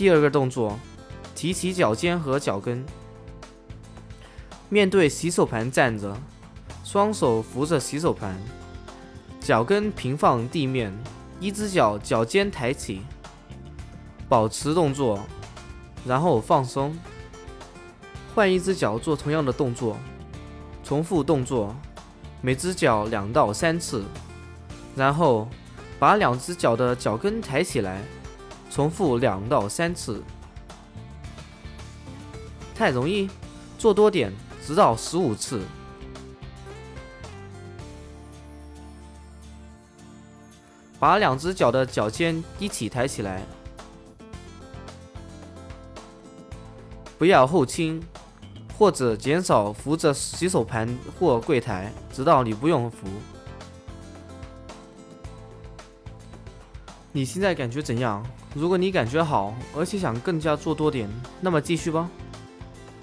第二个动作，提起脚尖和脚跟，面对洗手盘站着，双手扶着洗手盘，脚跟平放地面，一只脚脚尖抬起，保持动作，然后放松，换一只脚做同样的动作，重复动作，每只脚两到三次，然后把两只脚的脚跟抬起来。重复两到三次，太容易，做多点，直到十五次。把两只脚的脚尖一起抬起来，不要后倾，或者减少扶着洗手盘或柜台，直到你不用扶。你现在感觉怎样？如果你感觉好，而且想更加做多点，那么继续吧。